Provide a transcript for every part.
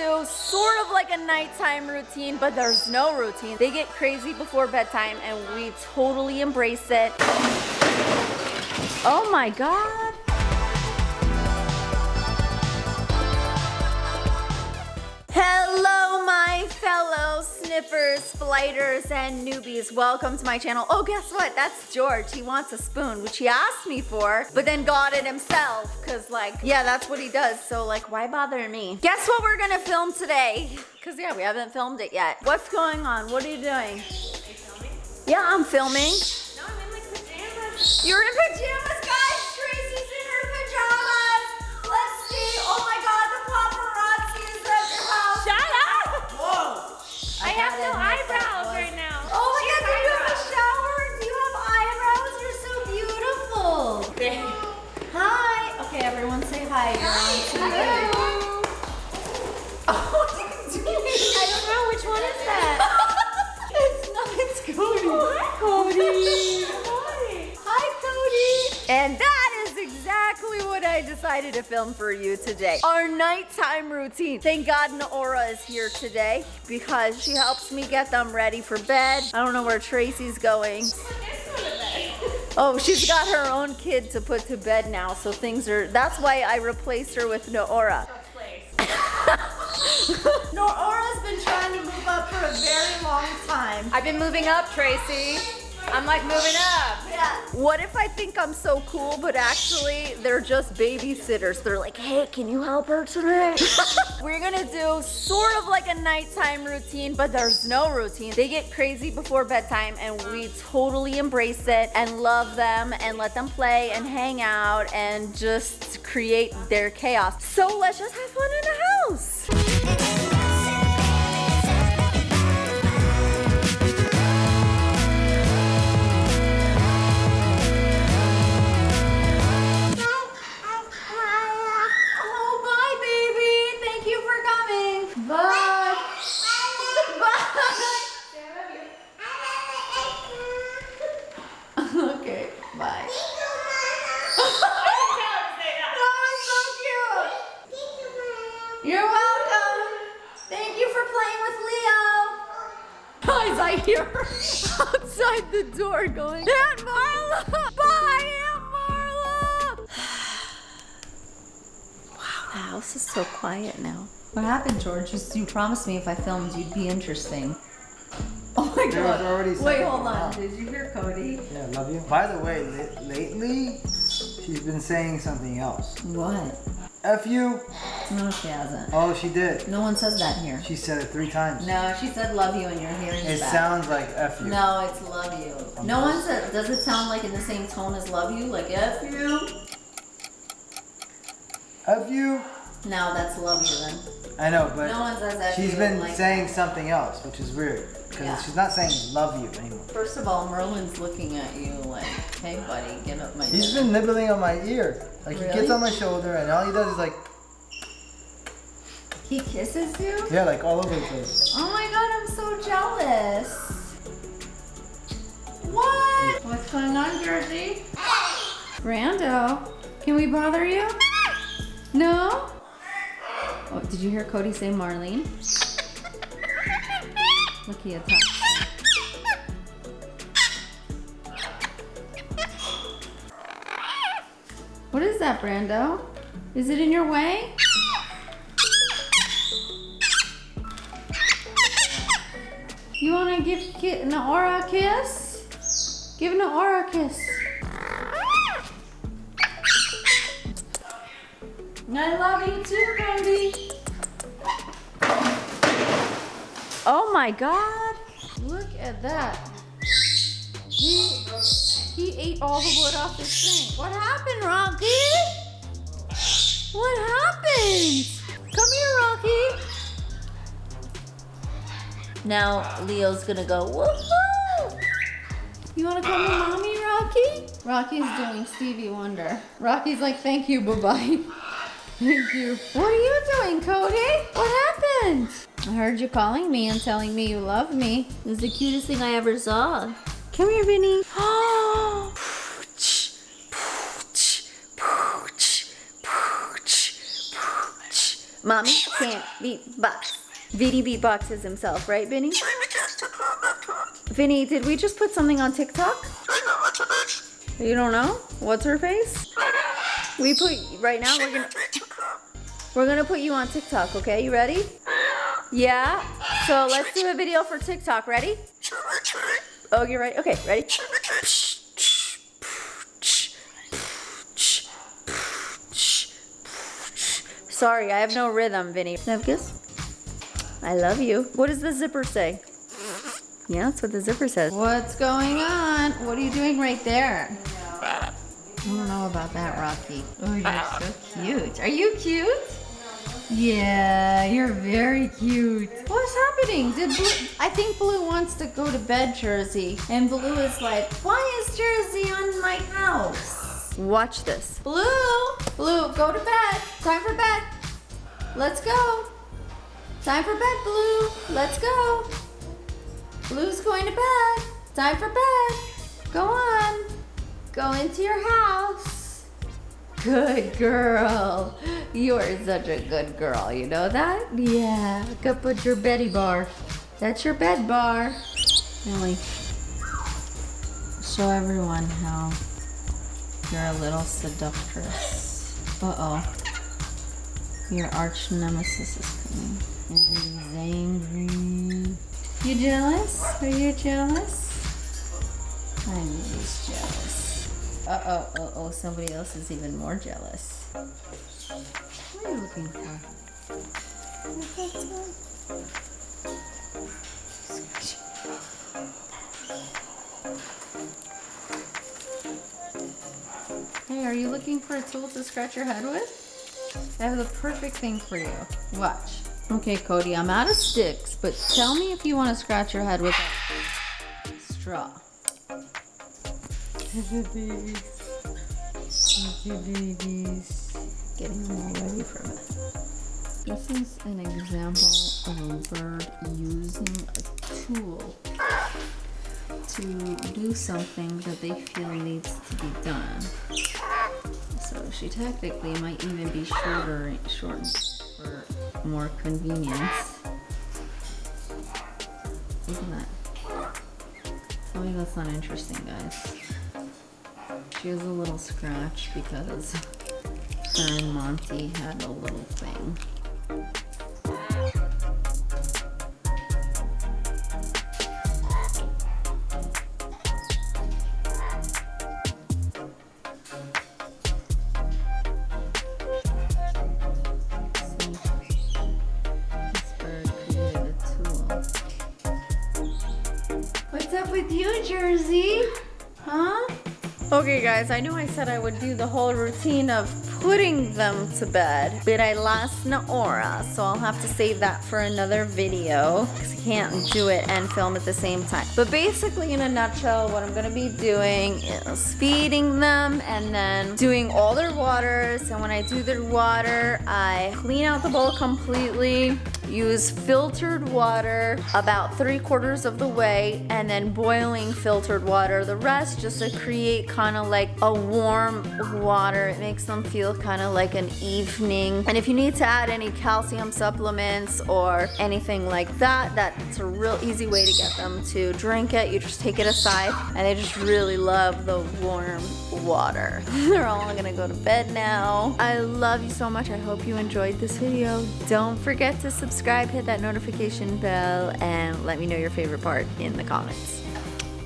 do sort of like a nighttime routine, but there's no routine. They get crazy before bedtime and we totally embrace it. Oh my God. Hello, fellow flighters, and newbies. Welcome to my channel. Oh, guess what? That's George. He wants a spoon, which he asked me for, but then got it himself. Cause like, yeah, that's what he does. So like, why bother me? Guess what we're gonna film today? Cause yeah, we haven't filmed it yet. What's going on? What are you doing? Yeah, I'm filming. No, I'm in like pajamas. You're in pajamas, everyone say hi. You're on TV. Oh, what are you doing? I don't know which one is that. it's not. It's Cody. Oh, Cody. Hi. Hi, Cody. And that is exactly what I decided to film for you today. Our nighttime routine. Thank God Naora is here today because she helps me get them ready for bed. I don't know where Tracy's going. Oh, she's got her own kid to put to bed now, so things are, that's why I replaced her with Noora. Naora's been trying to move up for a very long time. I've been moving up, Tracy. I'm like moving up. Yeah. What if I think I'm so cool, but actually they're just babysitters? They're like, hey, can you help her today? We're gonna do sort of like a nighttime routine, but there's no routine. They get crazy before bedtime and we totally embrace it and love them and let them play and hang out and just create their chaos. So let's just have fun in the house. Playing with Leo. Guys, I hear her outside the door going, Aunt Marla! Bye, Aunt Marla! wow, the house is so quiet now. What happened, George? You, you promised me if I filmed you'd be interesting. Oh my There god. already Wait, hold on. wrong. Did you hear Cody? Yeah, love you. By the way, lately, she's been saying something else. What? F you. No, she hasn't. Oh, she did. No one says that here. She said it three times. No, she said love you and your hearing It bad. sounds like F you. No, it's love you. No one said, does it sound like in the same tone as love you? Like F you? F you. No, that's love you then. I know, but No one says F she's you been like saying something else, which is weird. Because Yeah. she's not saying love you anymore. First of all, Merlin's looking at you like, hey buddy, get up my He's dick." been nibbling on my ear. Like he gets on my shoulder and all he does is like, He kisses you? yeah, like all over the place. Oh my god, I'm so jealous. What? What's going on, Jersey? Brando, can we bother you? No? Oh, did you hear Cody say Marlene? What is that, Brando? Is it in your way? You wanna give ki- Naora a kiss? Give Naora a kiss. I love you too, Brandy. Oh my god. Look at that. He, he ate all the wood off the sink. What happened, Rocky? What happened? Come here, Rocky. Now Leo's gonna go, woohoo! You wanna call me mommy, Rocky? Rocky's doing Stevie Wonder. Rocky's like, thank you, bye-bye. thank you. What are you doing, Cody? What happened? I heard you calling me and telling me you love me. It was the cutest thing I ever saw. Come here, Vinny. Oh. Mommy can't beatbox. Vinny beatboxes himself, right, Vinny? Vinny, did we just put something on TikTok? You don't know? What's her face? We put right now we're gonna we're gonna put you on TikTok, okay? You ready? Yeah? So let's do a video for TikTok. Ready? Oh, you're ready? Okay, ready? Sorry, I have no rhythm, Vinny. Nevkis? I love you. What does the zipper say? Yeah, that's what the zipper says. What's going on? What are you doing right there? I don't know about that, Rocky. Oh, you're so cute. Are you cute? Yeah, you're very cute. What's happening? Did Blue, I think Blue wants to go to bed, Jersey. And Blue is like, why is Jersey on my house? Watch this. Blue, Blue, go to bed. Time for bed. Let's go. Time for bed, Blue. Let's go. Blue's going to bed. Time for bed. Go on. Go into your house. Good girl. You are such a good girl. You know that? Yeah. Go put your Betty bar. That's your bed bar. Really. Show everyone how you're a little seductress. Uh-oh. Your arch nemesis is coming. He's angry. You jealous? Are you jealous? I'm just jealous. Uh-oh, uh-oh, somebody else is even more jealous. What are you looking for? Hey, are you looking for a tool to scratch your head with? I have the perfect thing for you. Watch. Okay, Cody, I'm out of sticks, but tell me if you want to scratch your head with a straw. Babies. Getting them all ready for bed. This is an example of a bird using a tool to do something that they feel needs to be done. So she technically might even be shorter, short for more convenience. Isn't that? Tell me that's not interesting, guys. She has a little scratch because her and Monty had a little thing. What's up with you, Jersey? Okay guys, I knew I said I would do the whole routine of putting them to bed, but I lost Naora, so I'll have to save that for another video because I can't do it and film at the same time. But basically in a nutshell, what I'm gonna be doing is feeding them and then doing all their waters. And when I do their water, I clean out the bowl completely, use filtered water about three quarters of the way and then boiling filtered water. The rest just to create kind of like a warm water. It makes them feel kind of like an evening. And if you need to add any calcium supplements or anything like that that's a real easy way to get them to drink it. You just take it aside and they just really love the warm water. They're all gonna go to bed now. I love you so much. I hope you enjoyed this video. Don't forget to subscribe hit that notification bell and let me know your favorite part in the comments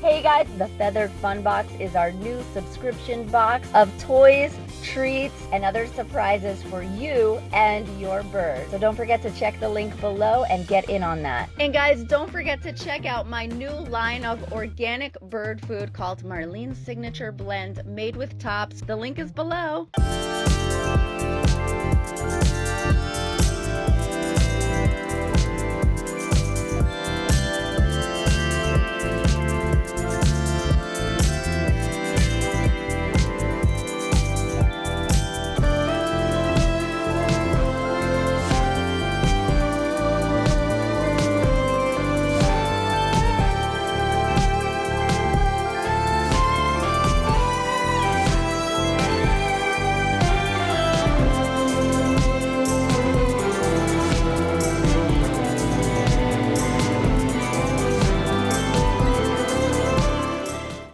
Hey guys, the Feathered Fun Box is our new subscription box of toys, treats, and other surprises for you and your bird. So don't forget to check the link below and get in on that. And guys, don't forget to check out my new line of organic bird food called Marlene's Signature Blend made with tops. The link is below.